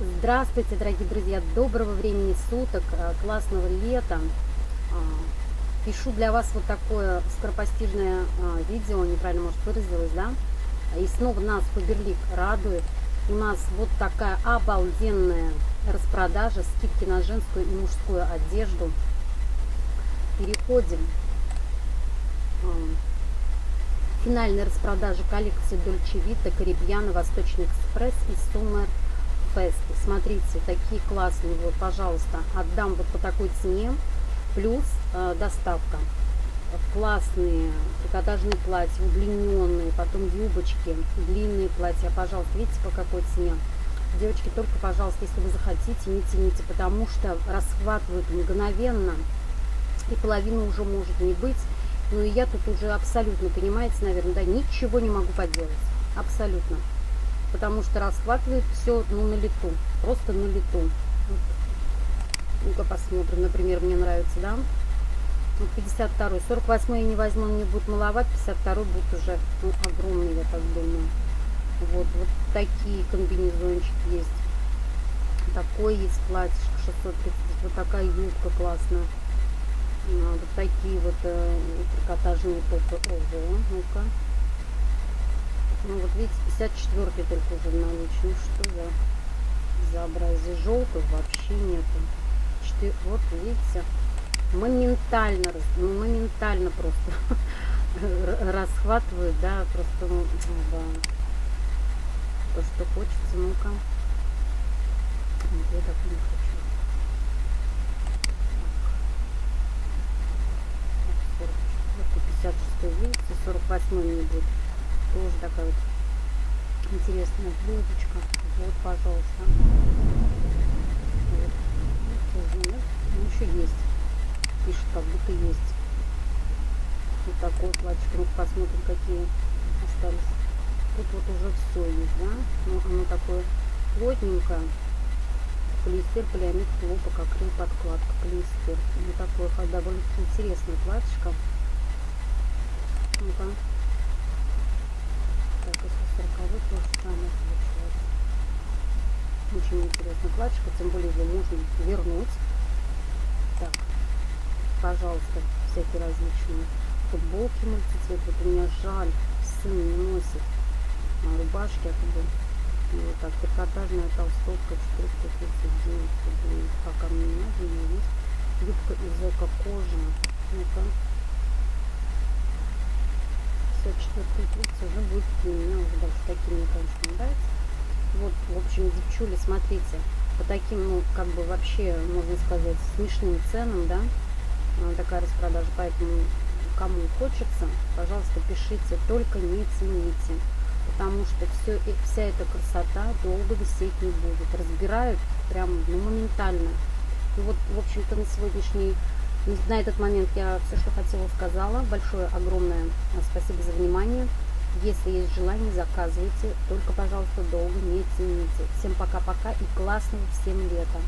Здравствуйте, дорогие друзья! Доброго времени суток, э, классного лета! А, пишу для вас вот такое скоропостижное а, видео, неправильно, может, выразилась, да? И снова нас Фаберлик радует. У нас вот такая обалденная распродажа, скидки на женскую и мужскую одежду. Переходим. А, финальная распродажа коллекции Dolce Vita, Карибьяна, Восточный экспресс и Summer Fest. Смотрите, такие классные. Вот, пожалуйста, отдам вот по такой цене. Плюс э, доставка. Классные трикотажные платья, удлиненные, потом юбочки, длинные платья. Пожалуйста, видите, по какой цене. Девочки, только, пожалуйста, если вы захотите, не тяните, потому что расхватывают мгновенно. И половина уже может не быть. Ну и я тут уже абсолютно, понимаете, наверное, да, ничего не могу поделать. Абсолютно потому что расхватывает все ну, на лету, просто на лету. Вот. Ну-ка посмотрим, например, мне нравится, да? Вот 52 48 я не возьму, мне будет маловато, 52 будет уже ну, огромный, я так думаю. Вот, вот такие комбинезончики есть. Такой есть платьишко 630, вот такая юбка классная. А, вот такие вот э, трикотажные топы. Ого, ну-ка. Видите, 54 только уже. Ну что за безобразие. Желтых вообще нету. 4, вот видите, моментально, ну, моментально просто расхватывают, да, просто, ну, да, то, что хочется, ну-ка. Я так не хочу. Так. 56 видите, 48 не будет тоже такая вот интересная блюдечка. Вот, пожалуйста. Вот. Тоже нет. Ну, еще есть. Пишет, как будто есть. Вот такой платье. Ну, посмотрим, какие остались. Тут вот уже все есть, да? Ну, оно такое плотненькое. Полиэстер, полиамид, хлопок, акрил, подкладка, полиэстер. Вот такое довольно интересное платьишко. Ну-ка. Так, если 40 то же самое получается. Платьишко, тем более его можно вернуть. Так, пожалуйста, всякие различные футболки мультицвет. Вот у меня жаль, сын не носит а рубашки, это бы вот так, трикотажная толстовка 439 рублей. Пока мне не надо, у меня есть юбка из эко-кожи. Ну-ка. 54 трубцы уже будет длиннее, уже больше такие мне, конечно, не нравится. Вот, в общем, девчули, смотрите, по таким, ну, как бы вообще, можно сказать, смешным ценам, да, а, такая распродажа, поэтому кому хочется, пожалуйста, пишите, только не цените, потому что все, вся эта красота долго висеть не будет, разбирают прям ну, моментально. И вот, в общем-то, на сегодняшний на этот момент я все, что хотела, сказала. Большое, огромное спасибо за внимание. Если есть желание, заказывайте. Только, пожалуйста, долго не тяните. Всем пока-пока и классного всем лета.